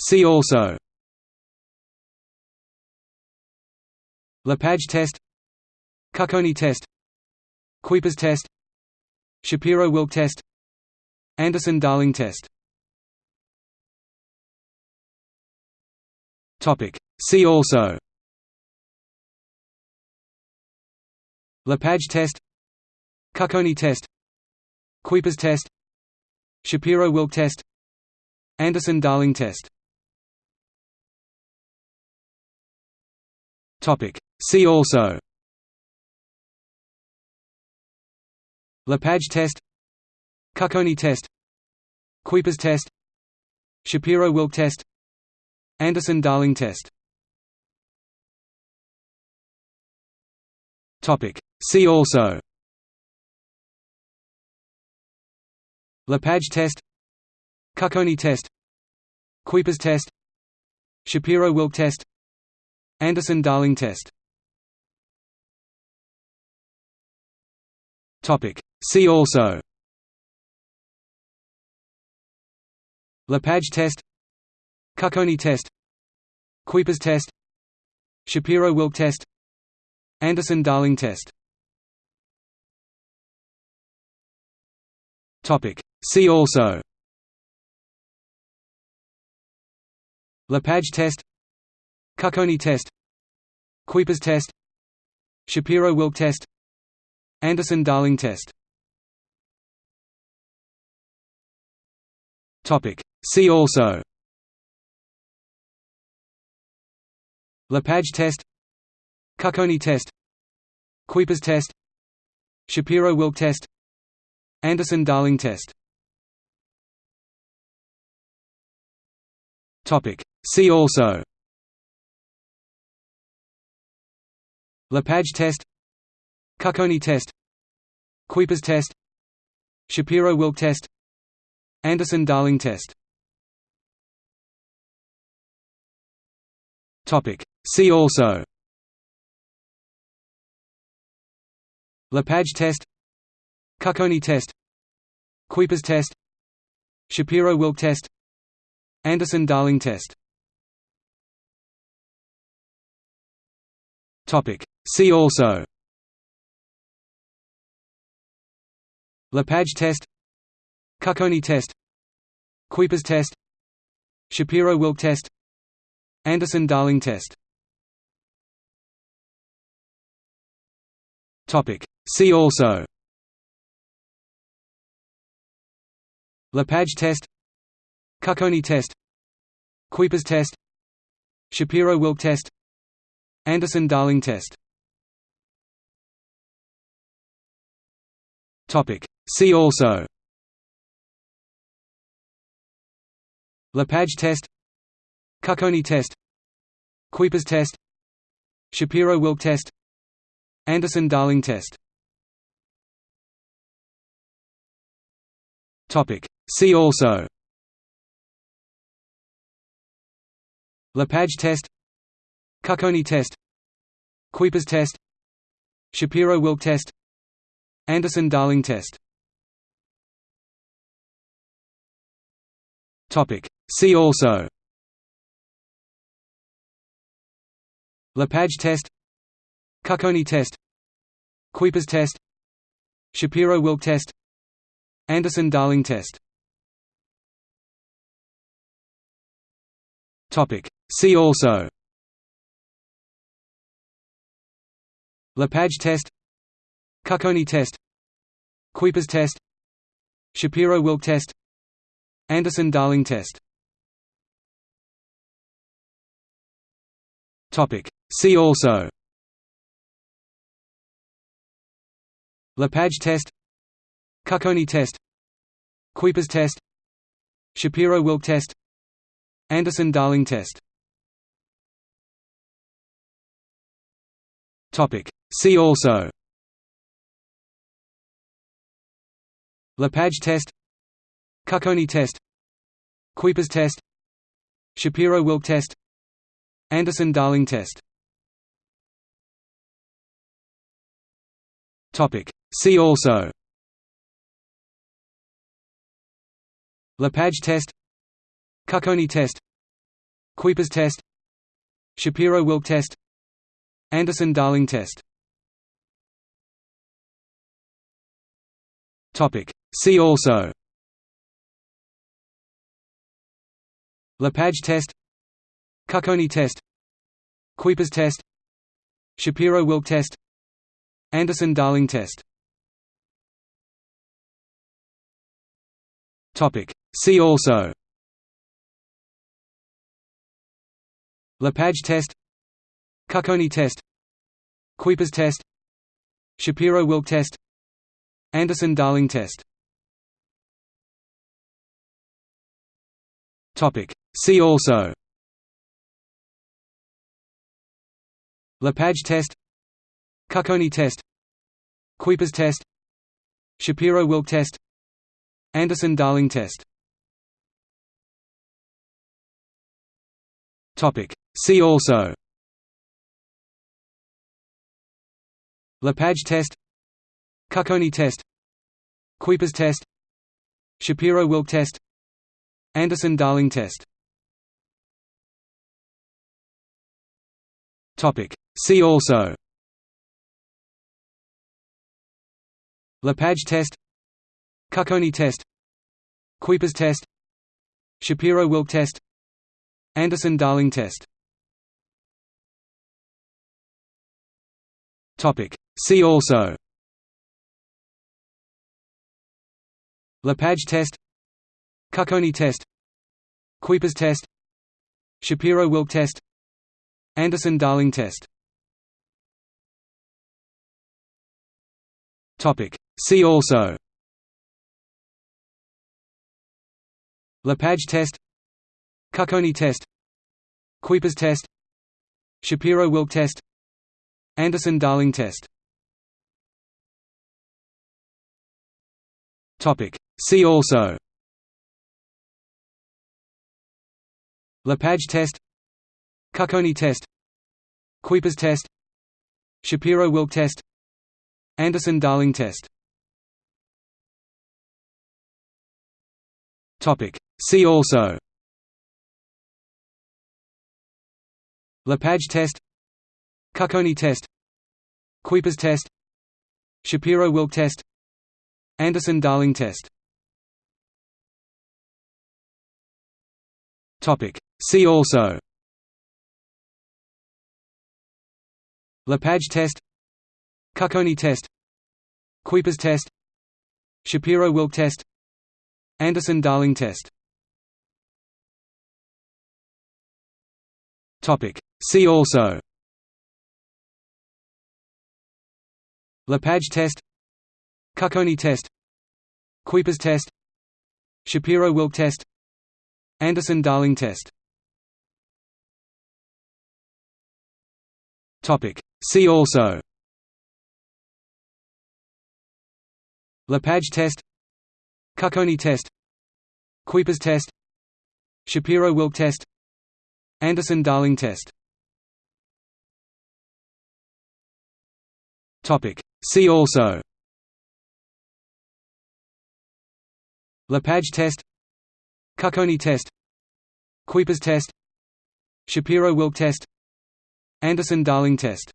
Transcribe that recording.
See also. Lepage test. Cucconi test. Kuiper's test. Shapiro-Wilk test. Anderson-Darling test. Topic. See also. Lepage test. Cucconi test. Kuiper's test. Shapiro-Wilk test Anderson-Darling test. Topic. See also. Lepage test. Cucconi test. Kuiper's test. Shapiro-Wilk test. Anderson-Darling test. Topic. See also. Lepage test Cucconi test Kuiper's test Shapiro-Wilk test Anderson-Darling test. See also. Lepage test Cucconi test Kuiper's test Shapiro-Wilk test Anderson-Darling test. Topic. See also Lepage test Cucconi test Kuiper's test Shapiro-Wilk test Anderson-Darling test. Topic. See also. Lepage test Cucconi test Kuiper's test Shapiro-Wilk test Anderson-Darling test See also. Lepage test. Cucconi test. Kuiper's test. Shapiro-Wilk test. Anderson-Darling test. See also. Lepage test. Cucconi test. Kuiper's test. Shapiro-Wilk test. Anderson-Darling test See also. Lepage test. Cucconi test. Kuiper's test. Shapiro-Wilk test. Anderson-Darling test. Topic. See also. Lepage test. Cucconi test. Kuiper's test. Shapiro-Wilk test Anderson-Darling test. Topic. See also. Lepage test. Cucconi test. Kuiper's test. Shapiro-Wilk test. Anderson-Darling test. Topic. See also. Lepage test. Cucconi test Kuiper's test Shapiro-Wilk test Anderson-Darling test. See also. Lepage test Cucconi test Kuiper's test Shapiro-Wilk test Anderson-Darling test. See also Lepage test Cucconi test Kuiper's test Shapiro-Wilk test Anderson-Darling test. Topic. See also. Lepage test Cucconi test Kuiper's test Shapiro-Wilk test Anderson-Darling test See also Lepage test Cucconi test Kuiper's test Shapiro-Wilk test Anderson-Darling test See also Lepage test Cucconi test Kuiper's test Shapiro-Wilk test Anderson-Darling test Topic, see also Lepage test Cucconi test Kuiper's test Shapiro-Wilk test Anderson-Darling test Topic. See also Lepage test Cucconi test Kuiper's test Shapiro-Wilk test Anderson-Darling test. See also. Lepage test. Cucconi test. Kuiper's test. Shapiro-Wilk test. Anderson-Darling test. Topic. See also. Lepage test Cucconi test Kuiper's test Shapiro-Wilk test Anderson-Darling test. See also. Lepage test Cucconi test Kuiper's test Shapiro-Wilk test Anderson-Darling test. Topic. See also Lepage test Cucconi test Kuiper's test Shapiro-Wilk test Anderson-Darling test. Topic. See also. Lepage test Cucconi test Kuiper's test Shapiro-Wilk test Anderson-Darling test See also. Lepage test. Cucconi test. Kuiper's test. Shapiro-Wilk test. Anderson-Darling test. See also. Lepage test. Cucconi test. Kuiper's test. Shapiro-Wilk test. Anderson-Darling test See also. Lepage test. Cucconi test. Kuiper's test. Shapiro-Wilk test. Anderson-Darling test. Topic. See also. Lepage test. Cucconi test. Kuiper's test. Shapiro-Wilk test Anderson-Darling test. See also. Lepage test. Cucconi test. Kuiper's test. Shapiro-Wilk test. Anderson-Darling test. See also. Lepage test Cucconi test Kuiper's test Shapiro-Wilk test Anderson-Darling test